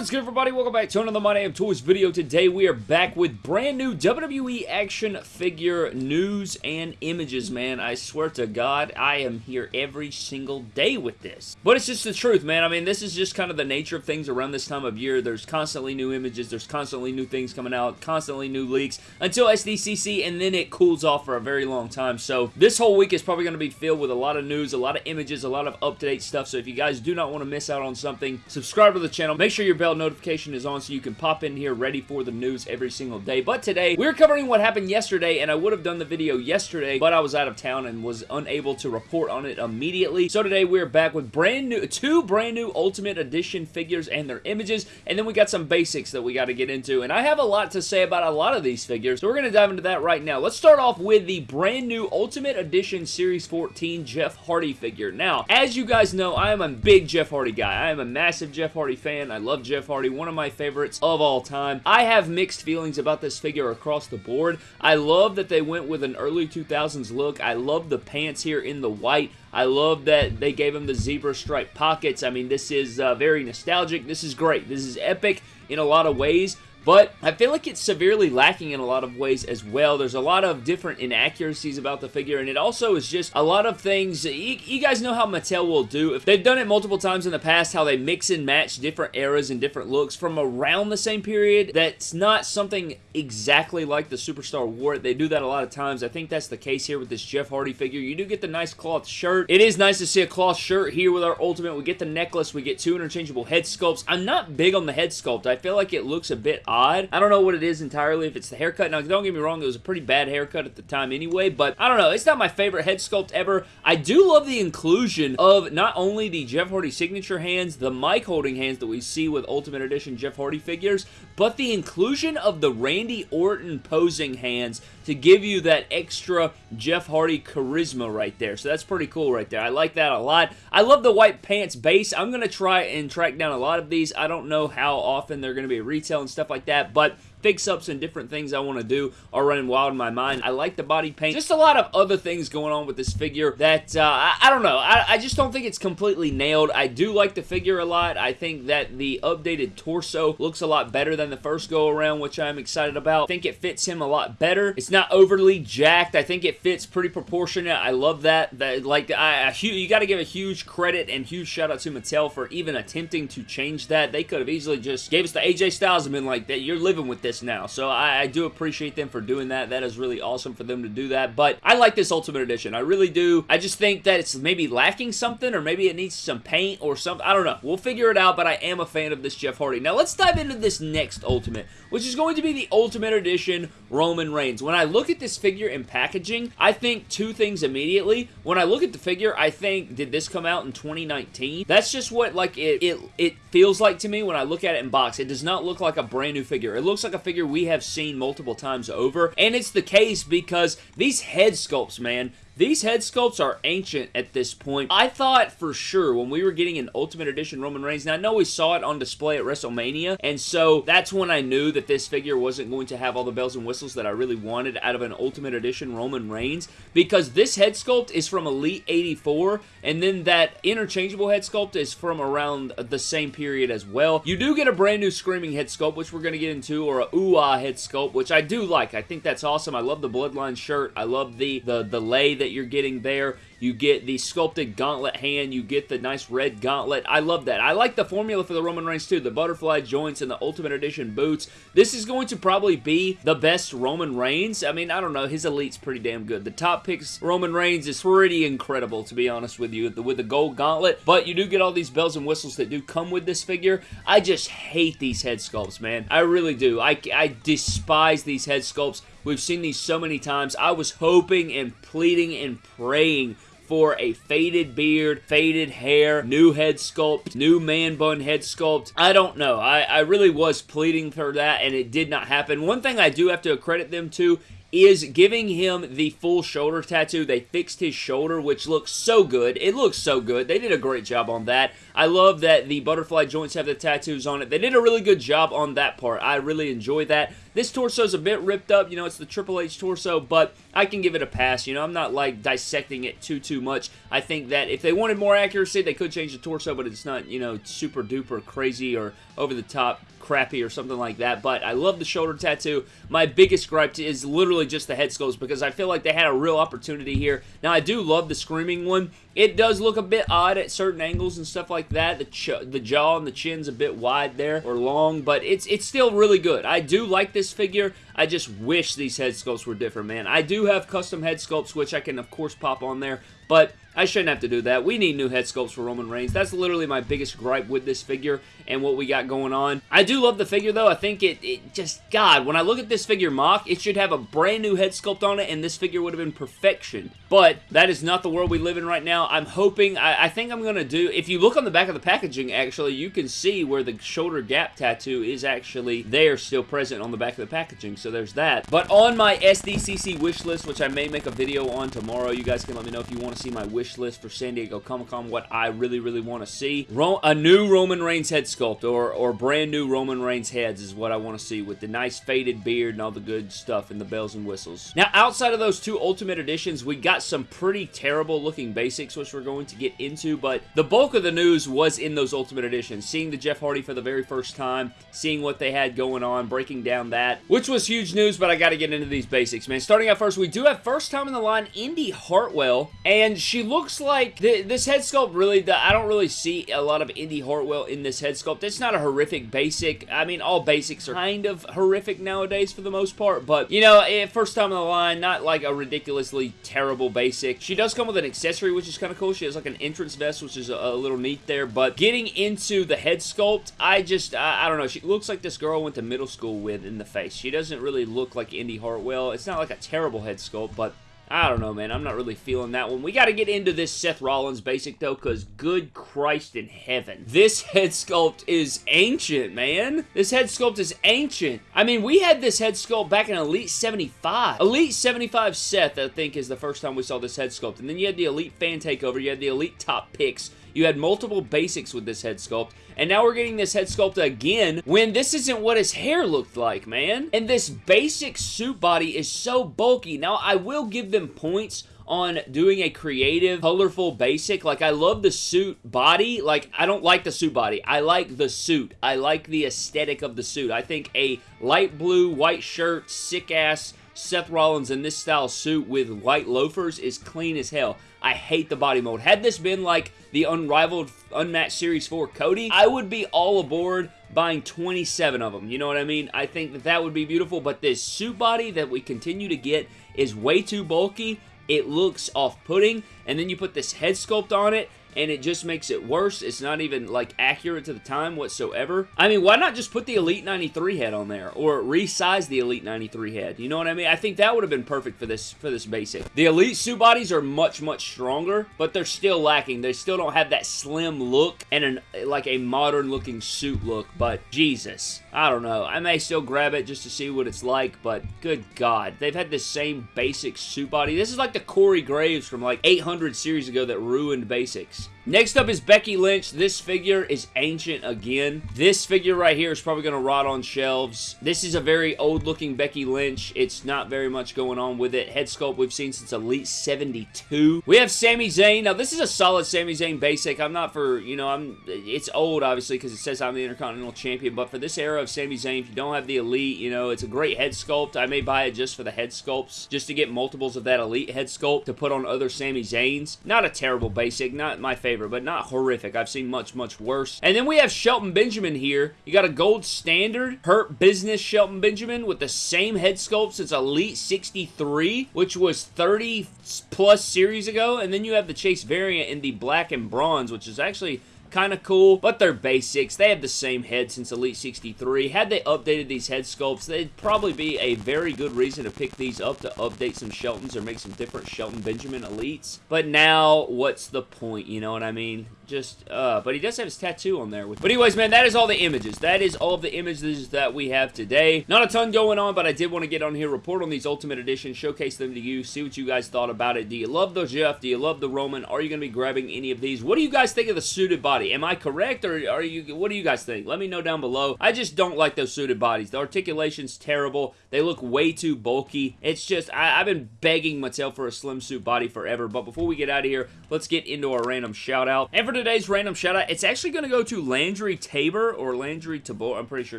What is good, everybody? Welcome back to another My Damn Toys video. Today, we are back with brand new WWE action figure news and images, man. I swear to God, I am here every single day with this. But it's just the truth, man. I mean, this is just kind of the nature of things around this time of year. There's constantly new images. There's constantly new things coming out. Constantly new leaks until SDCC, and then it cools off for a very long time. So, this whole week is probably going to be filled with a lot of news, a lot of images, a lot of up-to-date stuff. So, if you guys do not want to miss out on something, subscribe to the channel. Make sure your bell notification is on so you can pop in here ready for the news every single day. But today, we're covering what happened yesterday, and I would have done the video yesterday, but I was out of town and was unable to report on it immediately. So today, we're back with brand new, two brand new Ultimate Edition figures and their images, and then we got some basics that we got to get into, and I have a lot to say about a lot of these figures, so we're going to dive into that right now. Let's start off with the brand new Ultimate Edition Series 14 Jeff Hardy figure. Now, as you guys know, I am a big Jeff Hardy guy. I am a massive Jeff Hardy fan. I love Jeff Hardy, one of my favorites of all time. I have mixed feelings about this figure across the board. I love that they went with an early 2000s look. I love the pants here in the white. I love that they gave him the zebra stripe pockets. I mean, this is uh, very nostalgic. This is great. This is epic in a lot of ways. But I feel like it's severely lacking in a lot of ways as well. There's a lot of different inaccuracies about the figure, and it also is just a lot of things. You, you, guys know how Mattel will do. If they've done it multiple times in the past, how they mix and match different eras and different looks from around the same period, that's not something exactly like the Superstar wore They do that a lot of times. I think that's the case here with this Jeff Hardy figure. You do get the nice cloth shirt. It is nice to see a cloth shirt here with our Ultimate. We get the necklace. We get two interchangeable head sculpts. I'm not big on the head sculpt. I feel like it looks a bit odd. I don't know what it is entirely, if it's the haircut. Now, don't get me wrong, it was a pretty bad haircut at the time anyway, but I don't know. It's not my favorite head sculpt ever. I do love the inclusion of not only the Jeff Hardy signature hands, the mic holding hands that we see with Ultimate Edition Jeff Hardy figures, but the inclusion of the Randy Orton posing hands to give you that extra Jeff Hardy charisma right there. So that's pretty cool right there. I like that a lot. I love the white pants base. I'm going to try and track down a lot of these. I don't know how often they're going to be retail and stuff like that, but fix-ups and different things I want to do are running wild in my mind. I like the body paint. Just a lot of other things going on with this figure that, uh, I, I, don't know. I, I, just don't think it's completely nailed. I do like the figure a lot. I think that the updated torso looks a lot better than the first go-around, which I'm excited about. I think it fits him a lot better. It's not overly jacked. I think it fits pretty proportionate. I love that. That Like, I, you got to give a huge credit and huge shout out to Mattel for even attempting to change that. They could have easily just gave us the AJ Styles and been like, that you're living with this this now. So I, I, do appreciate them for doing that. That is really awesome for them to do that. But I like this Ultimate Edition. I really do. I just think that it's maybe lacking something or maybe it needs some paint or something. I don't know. We'll figure it out, but I am a fan of this Jeff Hardy. Now let's dive into this next Ultimate, which is going to be the Ultimate Edition Roman Reigns. When I look at this figure in packaging, I think two things immediately. When I look at the figure, I think, did this come out in 2019? That's just what like it, it, it feels like to me when I look at it in box. It does not look like a brand new figure. It looks like a figure we have seen multiple times over, and it's the case because these head sculpts, man, these head sculpts are ancient at this point. I thought for sure when we were getting an Ultimate Edition Roman Reigns, now I know we saw it on display at WrestleMania, and so that's when I knew that this figure wasn't going to have all the bells and whistles that I really wanted out of an Ultimate Edition Roman Reigns, because this head sculpt is from Elite 84, and then that interchangeable head sculpt is from around the same period as well. You do get a brand new Screaming head sculpt, which we're going to get into, or a ooh-ah head sculpt, which I do like. I think that's awesome. I love the Bloodline shirt. I love the, the, the lay that you're getting there. You get the sculpted gauntlet hand. You get the nice red gauntlet. I love that. I like the formula for the Roman Reigns too. The butterfly joints and the Ultimate Edition boots. This is going to probably be the best Roman Reigns. I mean, I don't know. His Elite's pretty damn good. The top picks Roman Reigns is pretty incredible, to be honest with you, with the gold gauntlet. But you do get all these bells and whistles that do come with this figure. I just hate these head sculpts, man. I really do. I, I despise these head sculpts. We've seen these so many times. I was hoping and pleading and praying for a faded beard, faded hair, new head sculpt, new man bun head sculpt. I don't know. I, I really was pleading for that, and it did not happen. One thing I do have to credit them to is giving him the full shoulder tattoo. They fixed his shoulder, which looks so good. It looks so good. They did a great job on that. I love that the butterfly joints have the tattoos on it. They did a really good job on that part. I really enjoy that. This torso is a bit ripped up. You know, it's the Triple H torso, but I can give it a pass. You know, I'm not like dissecting it too, too much. I think that if they wanted more accuracy, they could change the torso, but it's not, you know, super duper crazy or over the top crappy or something like that, but I love the shoulder tattoo. My biggest gripe is literally just the head sculpts because I feel like they had a real opportunity here. Now, I do love the Screaming one. It does look a bit odd at certain angles and stuff like that. The, the jaw and the chin's a bit wide there or long, but it's it's still really good. I do like this figure. I just wish these head sculpts were different, man. I do have custom head sculpts, which I can, of course, pop on there, but I shouldn't have to do that. We need new head sculpts for Roman Reigns. That's literally my biggest gripe with this figure and what we got going on. I do love the figure, though. I think it, it just, God, when I look at this figure mock, it should have a brand new head sculpt on it, and this figure would have been perfection. But that is not the world we live in right now. I'm hoping, I, I think I'm going to do, if you look on the back of the packaging, actually, you can see where the shoulder gap tattoo is actually there, still present on the back of the packaging, so there's that. But on my SDCC wish list, which I may make a video on tomorrow, you guys can let me know if you want to see my wish list for San Diego Comic-Con, what I really, really want to see. Ro a new Roman Reigns head sculpt or, or brand new Roman Reigns heads is what I want to see with the nice faded beard and all the good stuff and the bells and whistles. Now, outside of those two Ultimate Editions, we got some pretty terrible looking basics, which we're going to get into, but the bulk of the news was in those Ultimate Editions. Seeing the Jeff Hardy for the very first time, seeing what they had going on, breaking down that, which was huge news, but I got to get into these basics, man. Starting out first, we do have first time in the line, Indi Hartwell, and she looks like, th this head sculpt really, I don't really see a lot of Indi Hartwell in this head sculpt. It's not a horrific basic. I mean, all basics are kind of horrific nowadays for the most part, but, you know, eh, first time in the line, not like a ridiculously terrible basic. She does come with an accessory, which is kind of cool. She has like an entrance vest, which is a, a little neat there, but getting into the head sculpt, I just, I, I don't know. She looks like this girl went to middle school with in the face. She doesn't really look like Indi Hartwell. It's not like a terrible head sculpt, but I don't know, man. I'm not really feeling that one. We got to get into this Seth Rollins basic, though, because good Christ in heaven. This head sculpt is ancient, man. This head sculpt is ancient. I mean, we had this head sculpt back in Elite 75. Elite 75 Seth, I think, is the first time we saw this head sculpt. And then you had the Elite Fan Takeover. You had the Elite Top Picks. You had multiple basics with this head sculpt, and now we're getting this head sculpt again when this isn't what his hair looked like, man. And this basic suit body is so bulky. Now, I will give them points on doing a creative, colorful basic. Like, I love the suit body. Like, I don't like the suit body. I like the suit. I like the aesthetic of the suit. I think a light blue, white shirt, sick-ass Seth Rollins in this style suit with white loafers is clean as hell. I hate the body mold. Had this been like the unrivaled Unmatched Series 4 Cody, I would be all aboard buying 27 of them. You know what I mean? I think that that would be beautiful, but this suit body that we continue to get is way too bulky. It looks off-putting, and then you put this head sculpt on it, and it just makes it worse. It's not even, like, accurate to the time whatsoever. I mean, why not just put the Elite 93 head on there, or resize the Elite 93 head? You know what I mean? I think that would have been perfect for this for this basic. The Elite suit bodies are much, much stronger, but they're still lacking. They still don't have that slim look and an like a modern-looking suit look, but Jesus. I don't know. I may still grab it just to see what it's like, but good God. They've had this same basic suit body. This is like the Corey Graves from like 800 series ago that ruined basics. Thanks. Next up is Becky Lynch. This figure is ancient again. This figure right here is probably going to rot on shelves. This is a very old looking Becky Lynch. It's not very much going on with it. Head sculpt we've seen since Elite 72. We have Sami Zayn. Now this is a solid Sami Zayn basic. I'm not for, you know, I'm. it's old obviously because it says I'm the Intercontinental Champion, but for this era of Sami Zayn, if you don't have the Elite, you know, it's a great head sculpt. I may buy it just for the head sculpts, just to get multiples of that Elite head sculpt to put on other Sami Zayns. Not a terrible basic, not my favorite favorite, but not horrific. I've seen much, much worse. And then we have Shelton Benjamin here. You got a gold standard Hurt Business Shelton Benjamin with the same head sculpt since Elite 63, which was 30 plus series ago. And then you have the Chase variant in the black and bronze, which is actually kind of cool, but they're basics. They have the same head since Elite 63. Had they updated these head sculpts, they'd probably be a very good reason to pick these up to update some Sheltons or make some different Shelton Benjamin Elites. But now, what's the point? You know what I mean? Just, uh, but he does have his tattoo on there. But anyways, man, that is all the images. That is all the images that we have today. Not a ton going on, but I did want to get on here, report on these Ultimate Editions, showcase them to you, see what you guys thought about it. Do you love the Jeff? Do you love the Roman? Are you going to be grabbing any of these? What do you guys think of the suited body? Am I correct, or are you, what do you guys think? Let me know down below. I just don't like those suited bodies. The articulation's terrible. They look way too bulky. It's just, I, have been begging Mattel for a slim suit body forever, but before we get out of here, let's get into our random shout out. And for today's random shout out, it's actually going to go to Landry Tabor or Landry Tabor. I'm pretty sure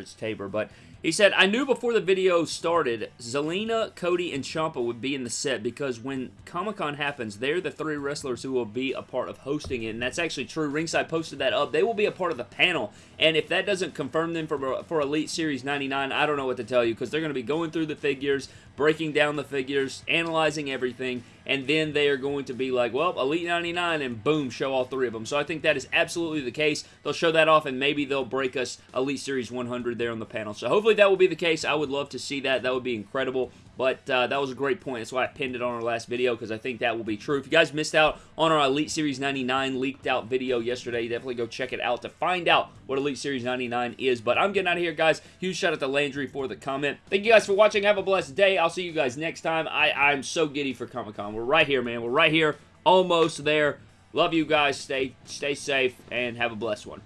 it's Tabor, but he said, I knew before the video started, Zelina, Cody, and Ciampa would be in the set because when Comic-Con happens, they're the three wrestlers who will be a part of hosting it, and that's actually true. Ringside posted that up. They will be a part of the panel, and if that doesn't confirm them for, for Elite Series 99, I don't know what to tell you because they're going to be going through the figures, breaking down the figures, analyzing everything, and then they are going to be like, well, Elite 99, and boom, show all three of them. So I think that is absolutely the case. They'll show that off, and maybe they'll break us Elite Series 100 there on the panel. So hopefully that will be the case. I would love to see that. That would be incredible. But uh, that was a great point. That's why I pinned it on our last video because I think that will be true. If you guys missed out on our Elite Series 99 leaked out video yesterday, definitely go check it out to find out what Elite Series 99 is. But I'm getting out of here, guys. Huge shout out to Landry for the comment. Thank you guys for watching. Have a blessed day. I'll see you guys next time. I, I'm so giddy for Comic-Con. We're right here, man. We're right here. Almost there. Love you guys. Stay, stay safe and have a blessed one.